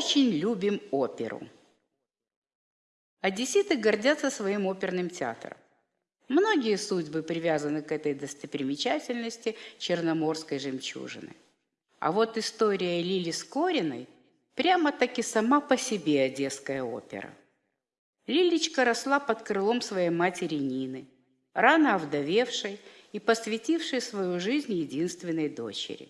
очень любим оперу. Одесситы гордятся своим оперным театром. Многие судьбы привязаны к этой достопримечательности черноморской жемчужины. А вот история Лили Скориной прямо-таки сама по себе одесская опера. Лилечка росла под крылом своей матери Нины, рано овдовевшей и посвятившей свою жизнь единственной дочери.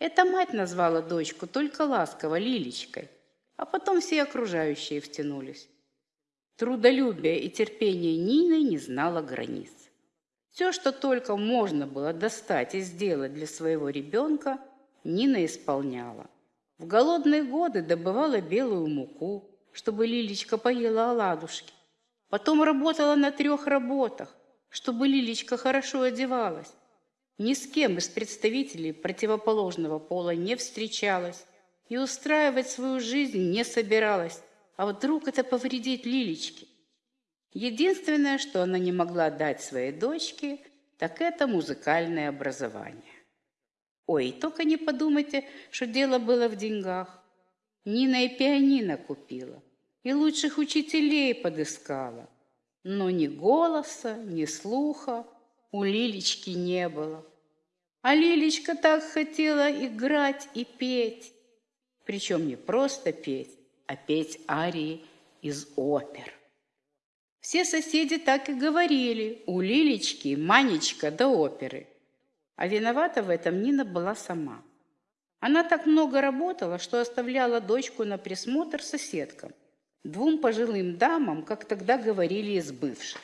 Эта мать назвала дочку только ласково Лилечкой, а потом все окружающие втянулись. Трудолюбие и терпение Нины не знало границ. Все, что только можно было достать и сделать для своего ребенка, Нина исполняла. В голодные годы добывала белую муку, чтобы Лилечка поела оладушки. Потом работала на трех работах, чтобы Лилечка хорошо одевалась. Ни с кем из представителей противоположного пола не встречалась и устраивать свою жизнь не собиралась, а вдруг это повредит Лилечке? Единственное, что она не могла дать своей дочке, так это музыкальное образование. Ой, только не подумайте, что дело было в деньгах. Нина и пианино купила, и лучших учителей подыскала. Но ни голоса, ни слуха у Лилечки не было. А Лилечка так хотела играть и петь. Причем не просто петь, а петь арии из опер. Все соседи так и говорили, у Лилечки Манечка до оперы. А виновата в этом Нина была сама. Она так много работала, что оставляла дочку на присмотр соседкам, двум пожилым дамам, как тогда говорили из бывших.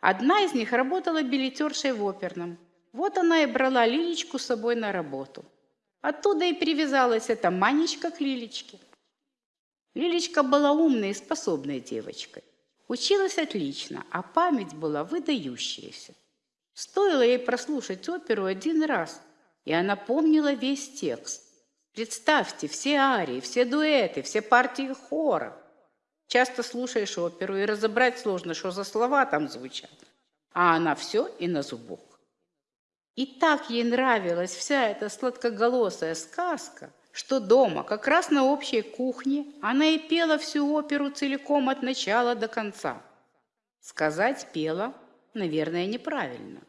Одна из них работала билетершей в оперном. Вот она и брала Лилечку с собой на работу. Оттуда и привязалась эта Манечка к Лилечке. Лилечка была умной и способной девочкой. Училась отлично, а память была выдающаяся. Стоило ей прослушать оперу один раз, и она помнила весь текст. Представьте, все арии, все дуэты, все партии хора. Часто слушаешь оперу, и разобрать сложно, что за слова там звучат. А она все и на зубок. И так ей нравилась вся эта сладкоголосая сказка – что дома, как раз на общей кухне, она и пела всю оперу целиком от начала до конца. Сказать «пела» наверное, неправильно.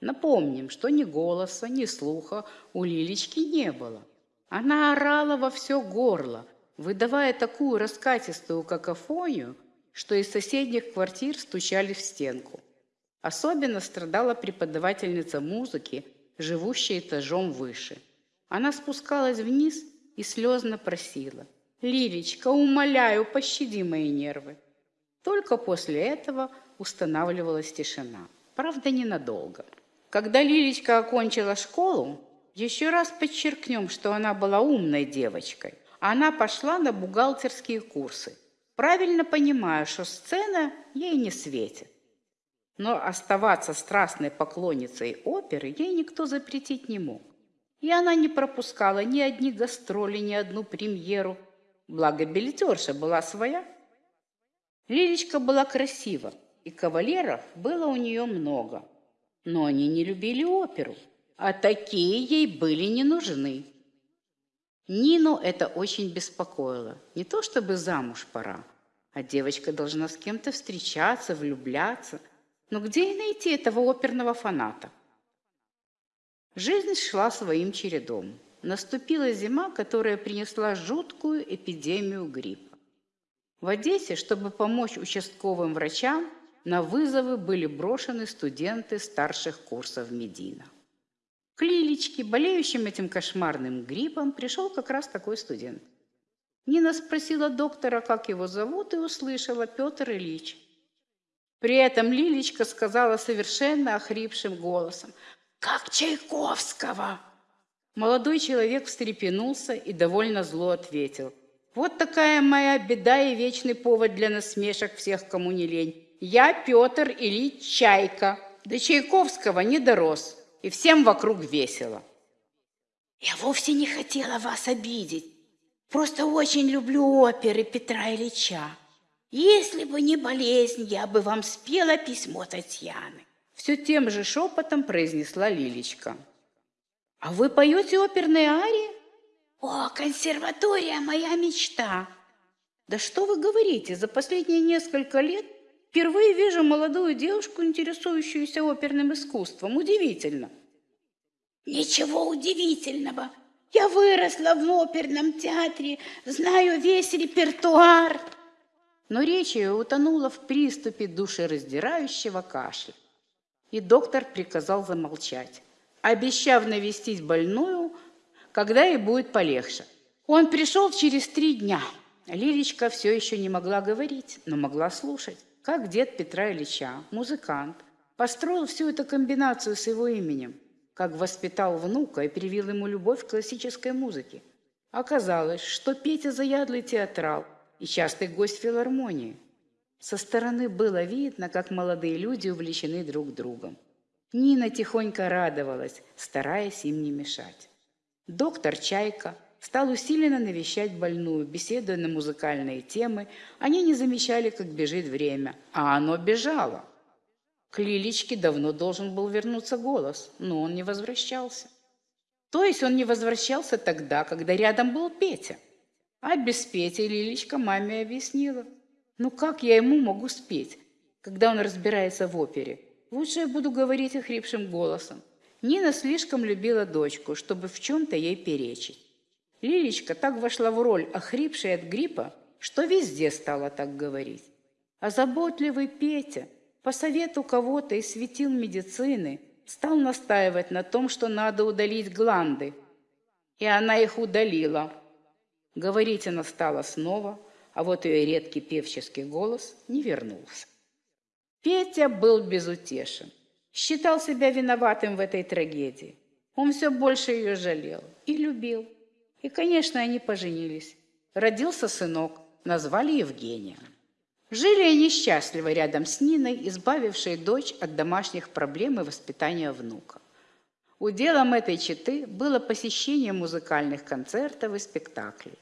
Напомним, что ни голоса, ни слуха у Лилечки не было. Она орала во все горло, выдавая такую раскатистую какофонию, что из соседних квартир стучали в стенку. Особенно страдала преподавательница музыки, живущая этажом выше – она спускалась вниз и слезно просила. «Лилечка, умоляю, пощади мои нервы». Только после этого устанавливалась тишина. Правда, ненадолго. Когда Лилечка окончила школу, еще раз подчеркнем, что она была умной девочкой. Она пошла на бухгалтерские курсы, правильно понимая, что сцена ей не светит. Но оставаться страстной поклонницей оперы ей никто запретить не мог. И она не пропускала ни одни гастроли, ни одну премьеру. Благо, билетерша была своя. Лилечка была красива, и кавалеров было у нее много. Но они не любили оперу, а такие ей были не нужны. Нину это очень беспокоило. Не то чтобы замуж пора, а девочка должна с кем-то встречаться, влюбляться. Но где ей найти этого оперного фаната? Жизнь шла своим чередом. Наступила зима, которая принесла жуткую эпидемию гриппа. В Одессе, чтобы помочь участковым врачам, на вызовы были брошены студенты старших курсов Медина. К Лилечке, болеющим этим кошмарным гриппом, пришел как раз такой студент. Нина спросила доктора, как его зовут, и услышала Петр Ильич. При этом Лилечка сказала совершенно охрипшим голосом – как Чайковского. Молодой человек встрепенулся и довольно зло ответил. Вот такая моя беда и вечный повод для насмешек всех, кому не лень. Я Петр Ильич Чайка. До Чайковского не дорос, и всем вокруг весело. Я вовсе не хотела вас обидеть. Просто очень люблю оперы Петра Ильича. Если бы не болезнь, я бы вам спела письмо Татьяны. Все тем же шепотом произнесла Лилечка. «А вы поете оперные арии?» О, консерватория – моя мечта. Да что вы говорите, за последние несколько лет впервые вижу молодую девушку, интересующуюся оперным искусством. Удивительно. Ничего удивительного. Я выросла в оперном театре, знаю весь репертуар. Но речь ее утонула в приступе душераздирающего кашля. И доктор приказал замолчать, обещав навестить больную, когда ей будет полегче. Он пришел через три дня. Лилечка все еще не могла говорить, но могла слушать, как дед Петра Ильича, музыкант, построил всю эту комбинацию с его именем – как воспитал внука и привил ему любовь к классической музыке. Оказалось, что Петя заядлый театрал и частый гость филармонии. Со стороны было видно, как молодые люди увлечены друг другом. Нина тихонько радовалась, стараясь им не мешать. Доктор Чайка стал усиленно навещать больную, беседуя на музыкальные темы. Они не замечали, как бежит время, а оно бежало. К Лилечке давно должен был вернуться голос, но он не возвращался. То есть он не возвращался тогда, когда рядом был Петя. Без Пети Лилечка маме объяснила. Ну как я ему могу спеть, когда он разбирается в опере? Лучше я буду говорить охрипшим голосом. Нина слишком любила дочку, чтобы в чем-то ей перечить. Лилечка так вошла в роль охрипшей от гриппа, что везде стала так говорить. А заботливый Петя – по совету кого-то из светил медицины стал настаивать на том, что надо удалить гланды. И она их удалила. Говорить она стала снова, а вот ее редкий певческий голос не вернулся. Петя был безутешен, считал себя виноватым в этой трагедии. Он все больше ее жалел и любил. И, конечно, они поженились. Родился сынок, назвали Евгением. Жили они счастливо рядом с Ниной, избавившей дочь от домашних проблем и воспитания внука. Уделом этой четы было посещение музыкальных концертов и спектаклей.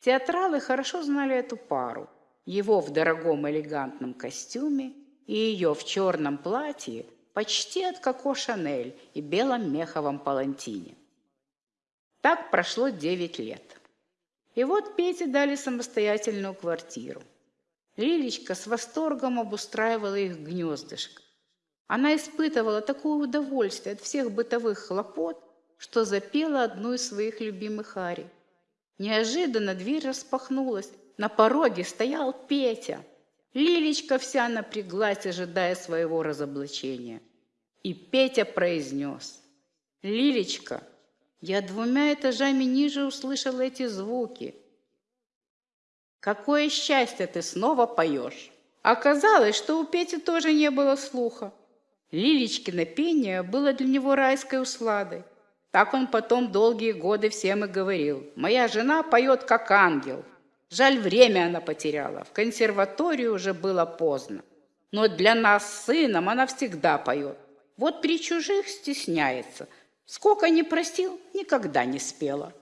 Театралы хорошо знали эту пару. Его в дорогом элегантном костюме и ее в черном платье почти от Коко Шанель и белом меховом палантине. Так прошло девять лет. И вот Пете дали самостоятельную квартиру – Лилечка с восторгом обустраивала их гнездышко. Она испытывала такое удовольствие от всех бытовых хлопот, что запела одну из своих любимых арий. Неожиданно дверь распахнулась. На пороге стоял Петя. Лилечка вся напряглась, ожидая своего разоблачения. И Петя произнес. «Лилечка, я двумя этажами ниже услышал эти звуки. Какое счастье ты снова поешь. Оказалось, что у Пети тоже не было слуха. Лилечкино пение было для него райской усладой. Так он потом долгие годы всем и говорил. «Моя жена поет, как ангел». Жаль, время она потеряла. В консерваторию уже было поздно. Но для нас с сыном она всегда поет. Вот при чужих стесняется. Сколько не просил, никогда не спела.